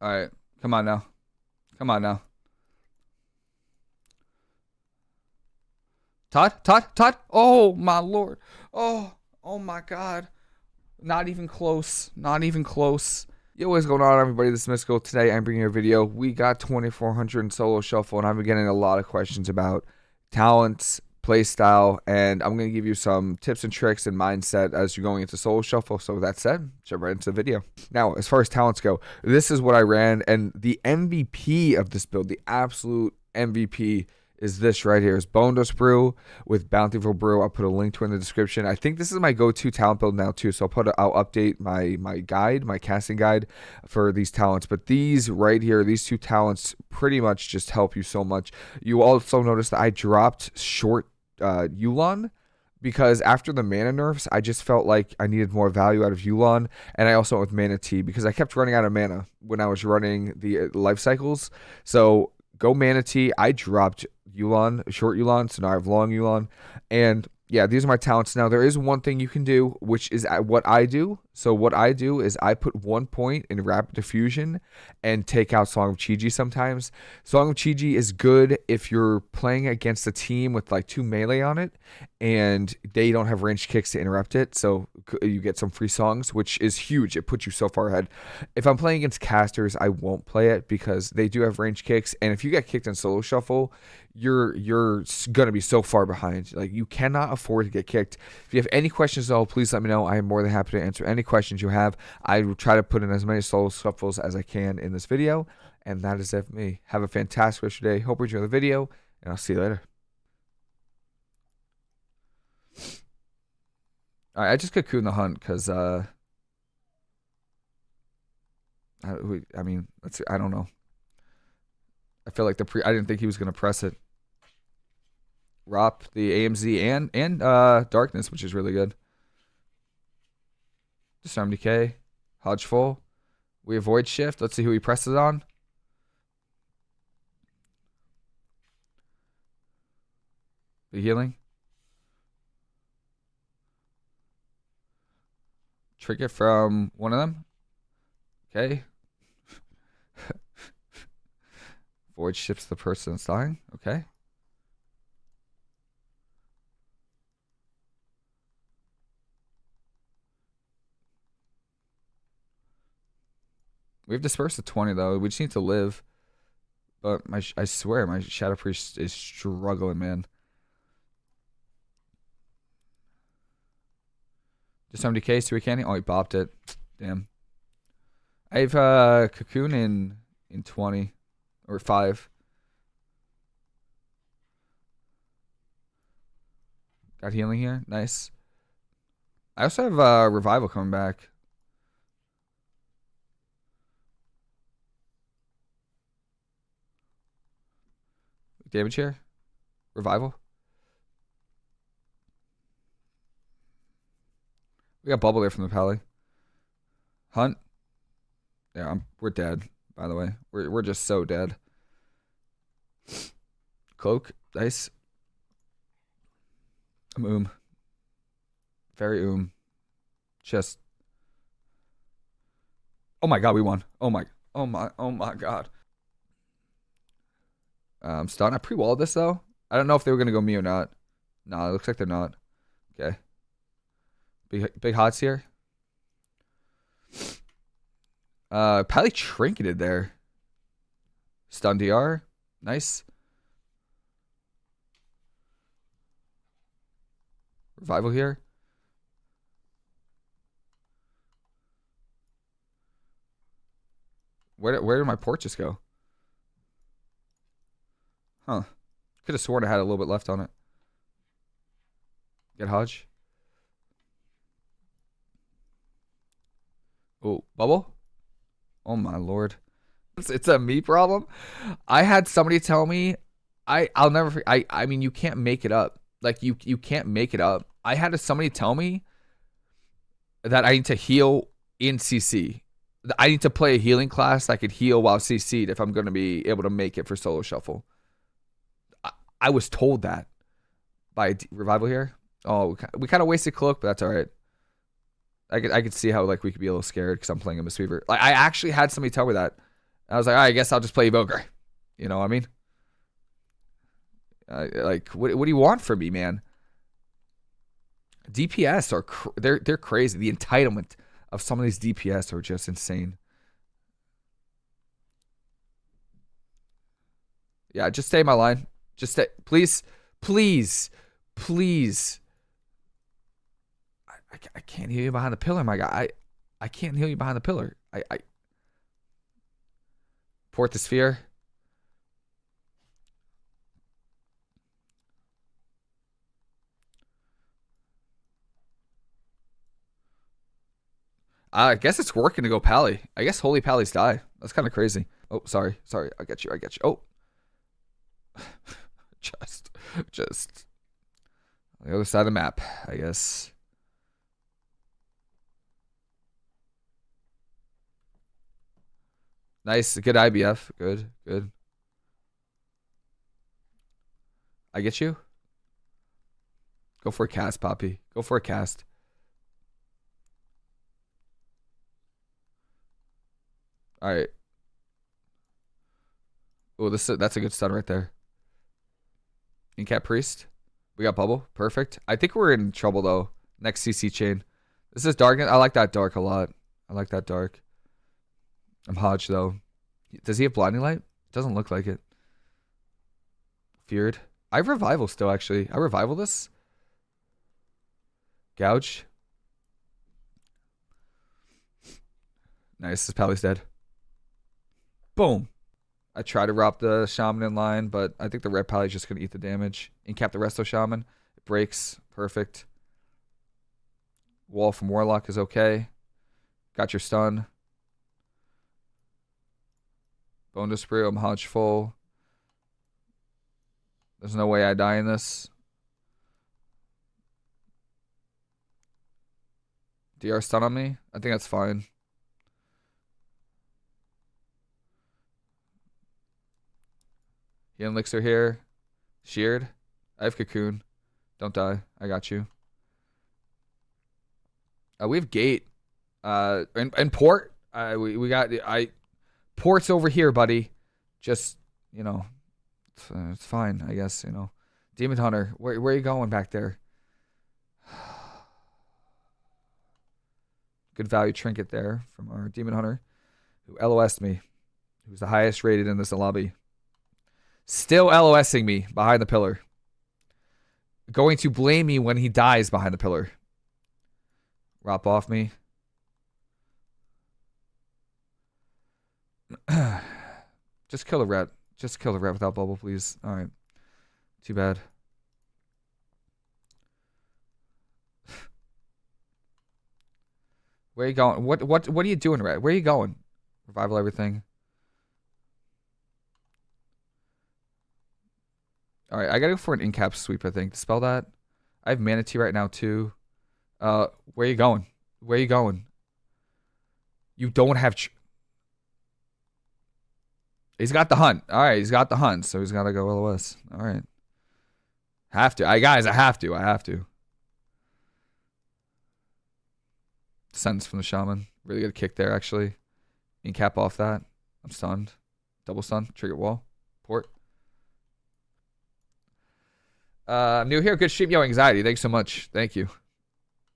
All right. Come on now. Come on now. Todd? Todd? Todd? Oh, my lord. Oh, oh my god. Not even close. Not even close. Yo, what's going on, everybody? This is Mystical. Today, I'm bringing you a video. We got 2400 in solo shuffle, and I've been getting a lot of questions about talents, play style, and I'm going to give you some tips and tricks and mindset as you're going into solo shuffle. So with that said, jump right into the video. Now, as far as talents go, this is what I ran, and the MVP of this build, the absolute MVP is this right here. Is Bonedust Brew with Bountiful Brew. I'll put a link to in the description. I think this is my go-to talent build now too. So I'll put a, I'll update my my guide, my casting guide for these talents. But these right here, these two talents pretty much just help you so much. You also notice that I dropped short uh Yu'lon because after the mana nerfs, I just felt like I needed more value out of Yu'lon, and I also went with Mana Tea because I kept running out of mana when I was running the uh, life cycles. So go Mana Tea. I dropped Yu'lon, short Yu'lon, so now I have long Yu'lon. And yeah, these are my talents. Now, there is one thing you can do, which is what I do. So, what I do is I put one point in Rapid Diffusion and take out Song of Chi-Ji sometimes. Song of Chi-Ji is good if you're playing against a team with like two melee on it and they don't have ranged kicks to interrupt it. So, you get some free songs, which is huge. It puts you so far ahead. If I'm playing against casters, I won't play it because they do have ranged kicks. And if you get kicked in solo shuffle, you're you're gonna be so far behind. Like you cannot afford to get kicked. If you have any questions though, please let me know. I am more than happy to answer any questions you have. I will try to put in as many solo shuffles as I can in this video. And that is it for me. Have a fantastic rest of your day. Hope you enjoy the video, and I'll see you later. All right, I just cocoon the hunt because uh, I, I mean, let's. I don't know. I feel like the pre. I didn't think he was gonna press it. Rop the AMZ and and uh, Darkness, which is really good. Disarm Decay, Hodge Full. We avoid Shift. Let's see who he presses on. The healing. Trigger from one of them. Okay. Void Shifts the person dying. Okay. We've dispersed the 20 though. We just need to live. But my I swear my Shadow Priest is struggling, man. Just somebody case to a candy. Oh, he bopped it. Damn. I have uh, Cocoon in in 20 or 5. Got healing here. Nice. I also have uh, Revival coming back. Damage here. Revival. We got bubble there from the pally. Hunt. Yeah, I'm, we're dead. By the way, we're we're just so dead. Cloak, nice. I'm oom. Very oom. Just. Oh my god, we won. Oh my. Oh my. Oh my god. Um, stun. I pre-walled this though. I don't know if they were gonna go me or not. No, it looks like they're not. Okay. Big big hots here. Uh, probably trinketed there. Stun DR. Nice. Revival here. Where where did my porches go? Huh. Could have sworn I had a little bit left on it. Get Hodge. Oh, bubble? Oh my lord. It's, it's a me problem. I had somebody tell me I I'll never I I mean you can't make it up. Like you you can't make it up. I had somebody tell me that I need to heal in CC. I need to play a healing class that could heal while CC'd if I'm going to be able to make it for solo shuffle. I was told that by revival here. Oh, we kind of wasted cloak, but that's all right. I could I could see how like we could be a little scared because I'm playing a Mistweaver. Like I actually had somebody tell me that, I was like, I guess I'll just play Evoker. You know what I mean? Uh, like, what, what do you want from me, man? DPS are they're they're crazy. The entitlement of some of these DPS are just insane. Yeah, just stay in my line. Just please, please, please. I, I, I can't heal you behind the pillar, my guy. I I can't heal you behind the pillar. I I port the sphere. I guess it's working to go Pally. I guess Holy Pally's die. That's kind of crazy. Oh, sorry. Sorry. I get you. I get you. Oh. just, the other side of the map, I guess. Nice. Good IBF. Good. Good. I get you. Go for a cast, Poppy. Go for a cast. All right. Oh, this that's a good stun right there. Incap Priest. We got Bubble. Perfect. I think we're in trouble though. Next CC chain. This is dark. I like that dark a lot. I like that dark. I'm Hodge though. Does he have blinding light? Doesn't look like it. Feared. I have revival still actually. I revival this. Gouge. Nice. This Pally's dead. Boom. I try to rob the shaman in line, but I think the red is just gonna eat the damage. Incap the resto shaman. It breaks. Perfect. Wall from Warlock is okay. Got your stun. Bone to. I'm hodge full. There's no way I die in this. DR stun on me? I think that's fine. Healing Elixir here. Sheared. I have Cocoon. Don't die. I got you. Uh, we have Gate. Uh, and, and Port. Uh, we, we got... I Port's over here, buddy. Just, you know... It's, uh, it's fine, I guess, you know. Demon Hunter. Where, where are you going back there? Good value trinket there from our Demon Hunter. Who LOS'd me. Who's the highest rated in this lobby. Still LOSing me behind the pillar. Going to blame me when he dies behind the pillar. Rop off me. Just kill the rat. Just kill the rat without bubble, please. Alright. Too bad. Where are you going? What what what are you doing, Rat? Where are you going? Revival everything. All right, I gotta go for an incap sweep. I think spell that. I have mana tea right now too. Uh, where you going? Where you going? You don't have. he's got the hunt. All right, he's got the hunt, so he's gotta go LOS. All right. Have to. I guys, I have to. I have to. Sentence from the shaman. Really good kick there, actually. Incap off that. I'm stunned. Double stun. Trigger wall. Port. Uh, I'm new here. Good stream. Yo, anxiety. Thanks so much. Thank you.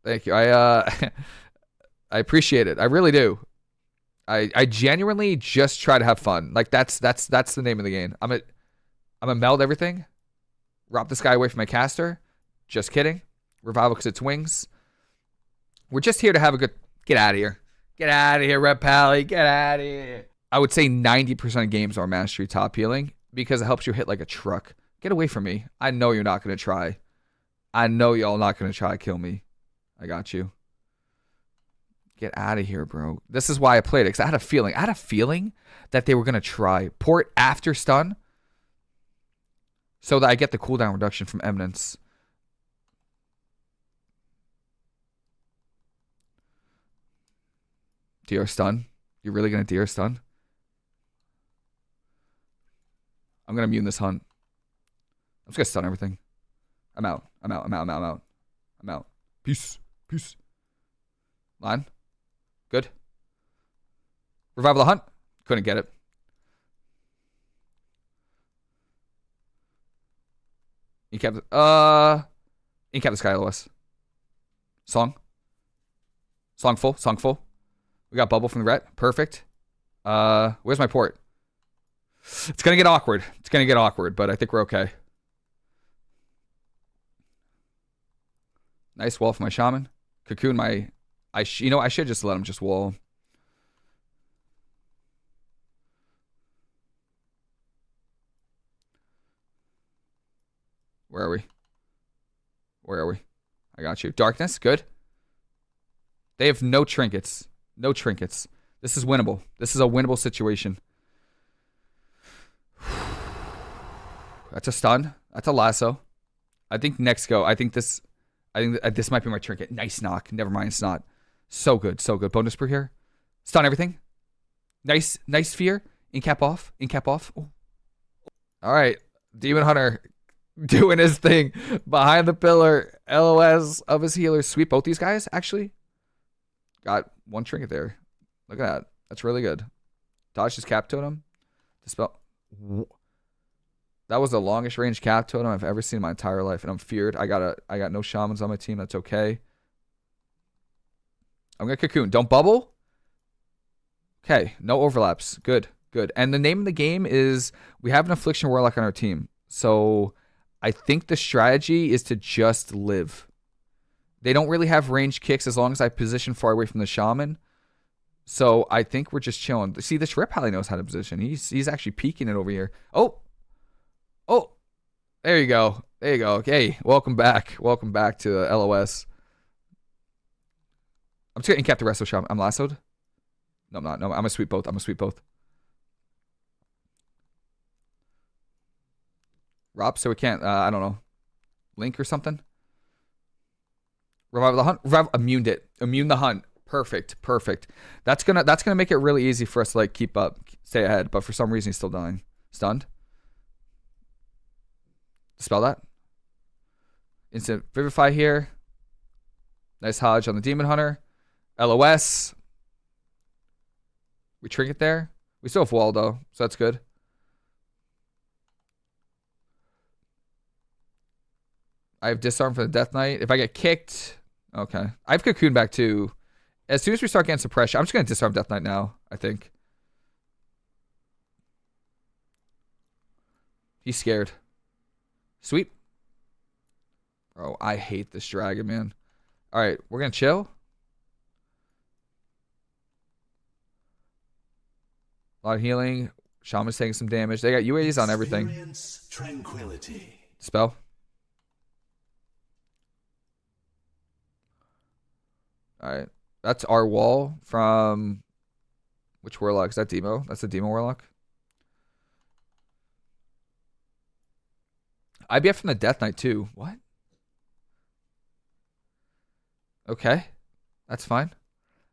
Thank you. I uh, I appreciate it. I really do. I I genuinely just try to have fun. Like that's that's that's the name of the game. I'm a I'm a meld everything. Rob this guy away from my caster. Just kidding. Revival because it's wings. We're just here to have a good. Get out of here. Get out of here, Red Pally. Get out of here. I would say 90% of games are mastery top healing because it helps you hit like a truck. Get away from me. I know you're not going to try. I know y'all not going to try to kill me. I got you. Get out of here, bro. This is why I played it, because I had a feeling. I had a feeling that they were going to try. Port after stun. So that I get the cooldown reduction from Eminence. DR stun? You're really going to DR stun? I'm going to immune this hunt. I'm just gonna stun everything. I'm out. I'm out. I'm out. I'm out. I'm out. I'm out. Peace. Peace. Line. Good. Revival the hunt. Couldn't get it. You kept uh Incap the Sky LOS. Song. Song full, song full. We got bubble from the ret. Perfect. Uh where's my port? It's gonna get awkward. It's gonna get awkward, but I think we're okay. Nice wall for my shaman. Cocoon my I you know I should just let him just wall. Where are we? Where are we? I got you. Darkness, good. They have no trinkets. No trinkets. This is winnable. This is a winnable situation. That's a stun. That's a lasso. I think next go. I think this. I think uh, this might be my trinket. Nice knock. Never mind. It's not. So good. So good. Bonus per here. Stun everything. Nice. Nice fear. Incap off. Incap off. Ooh. All right. Demon Hunter doing his thing behind the pillar. LOS of his healers. Sweep both these guys, actually. Got one trinket there. Look at that. That's really good. Dodge his cap totem. Dispel. That was the longest range cap totem I've ever seen in my entire life, and I'm feared. I got a, I got no shamans on my team. That's okay. I'm gonna cocoon. Don't bubble. Okay, no overlaps. Good, good. And the name of the game is we have an affliction warlock on our team, so I think the strategy is to just live. They don't really have range kicks as long as I position far away from the shaman. So I think we're just chilling. See, this Rip probably knows how to position. He's he's actually peeking it over here. Oh, Oh, there you go. There you go. Okay, welcome back. Welcome back to LOS. I'm just gonna cap the rest of the shop. I'm lassoed. No, I'm not. No, I'm gonna sweep both. I'm gonna sweep both. Rob, so we can't. Uh, I don't know. Link or something. Revive the hunt. Rev immuned it. Immune the hunt. Perfect. Perfect. That's gonna. That's gonna make it really easy for us to like keep up, stay ahead. But for some reason, he's still dying. Stunned. Spell that. Instant Vivify here. Nice Hodge on the Demon Hunter. LOS. We trinket there. We still have Waldo, so that's good. I have disarm for the Death Knight. If I get kicked, okay. I have cocoon back too. As soon as we start getting suppression, I'm just gonna disarm Death Knight now. I think. He's scared. Sweep. Bro, I hate this dragon, man. All right, we're going to chill. A lot of healing. Shaman's taking some damage. They got UAs on everything. Tranquility. Spell. All right. That's our wall from which warlock? Is that Demo? That's the Demo warlock. IBF from the Death Knight too. What? Okay. That's fine.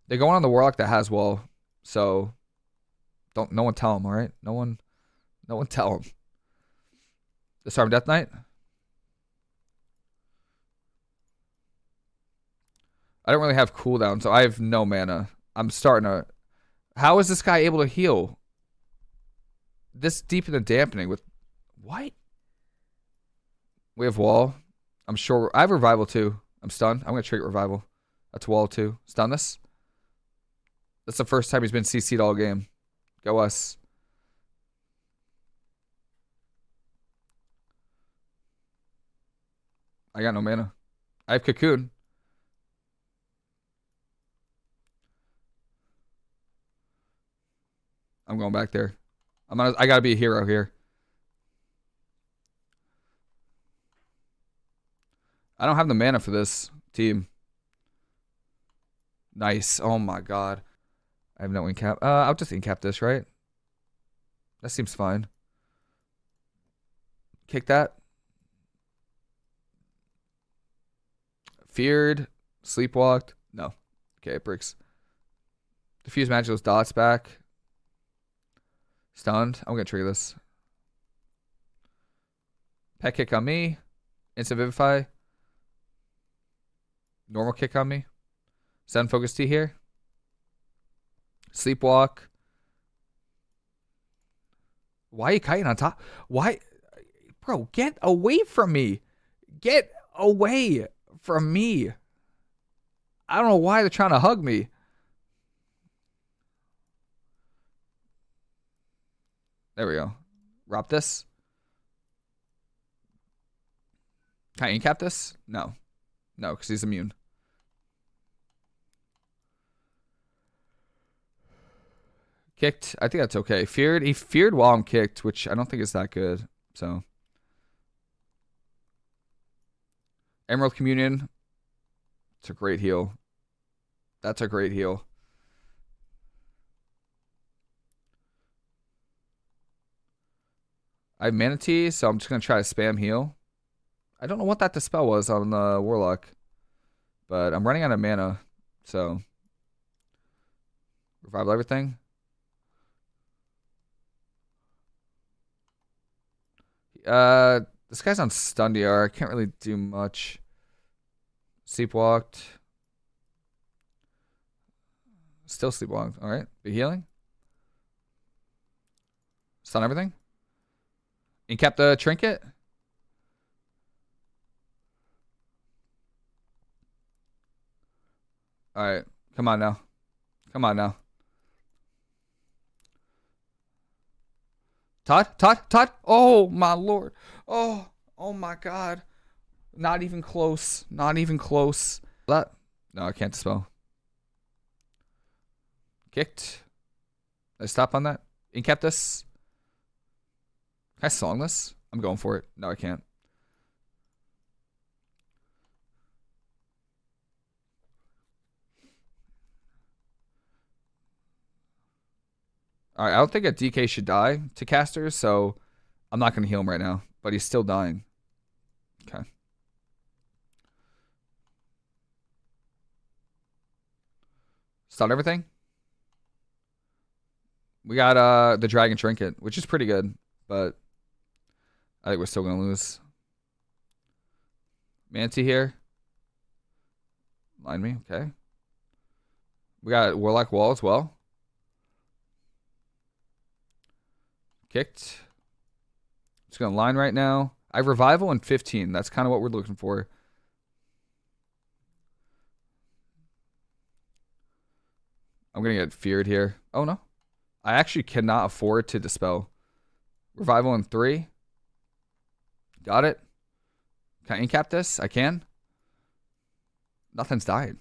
They're going on the Warlock that has wall. So don't no one tell them, alright? No one no one tell them. Disarm Death Knight. I don't really have cooldown, so I have no mana. I'm starting to How is this guy able to heal? This deep in the dampening with what? We have wall. I'm sure. I have revival too. I'm stunned. I'm going to trigger revival. That's wall too. Stun this. That's the first time he's been CC'd all game. Go us. I got no mana. I have cocoon. I'm going back there. I'm gonna, I gotta be a hero here. I don't have the mana for this team. Nice. Oh my god. I have no incap. Uh, I'll just incap this, right? That seems fine. Kick that. Feared. Sleepwalked. No. Okay, it breaks. Diffuse Magical's dots back. Stunned. I'm going to trigger this. Pet kick on me. Instant Vivify. Normal kick on me. Thunder Focus Tea here. Sleepwalk. Why are you kiting on top? Why? Bro, get away from me. Get away from me. I don't know why they're trying to hug me. There we go. Rob this. Can I incap this? No. No, because he's immune. Kicked. I think that's okay. Feared. He feared while I'm kicked, which I don't think is that good. So. Emerald Communion. It's a great heal. That's a great heal. I have Mana Tea, so I'm just going to try to spam heal. I don't know what that dispel was on the Warlock. But I'm running out of mana, so... Revival everything. Uh, this guy's on stun DR. I can't really do much. Sleepwalked. Still sleepwalked. All right. Be healing. Stun everything. Incap the trinket. All right. Come on now. Come on now. Todd? Todd? Todd? Oh, my lord. Oh, oh my god. Not even close. Not even close. That. No, I can't spell. Kicked. I stop on that? Incap this. Can I song this? I'm going for it. No, I can't. Alright, I don't think a DK should die to casters, so I'm not going to heal him right now. But he's still dying. Okay. Stun everything. We got uh the Dragon Trinket, which is pretty good, but I think we're still going to lose. Manti here. Line me, okay. We got Warlock Wall as well. Kicked. Just going to line right now. I have revival and 15. That's kind of what we're looking for. I'm going to get feared here. Oh, no. I actually cannot afford to dispel. Revival in three. Got it. Can I incap this? I can. Nothing's died.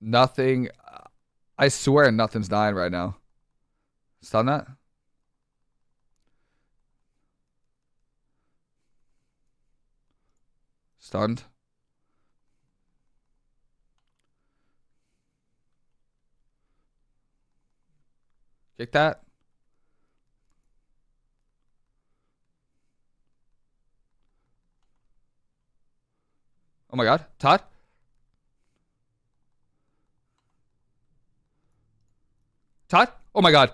Nothing. I swear nothing's dying right now. Stun that? Stunned. Kick that. Oh my god. Todd? Todd? Oh my god.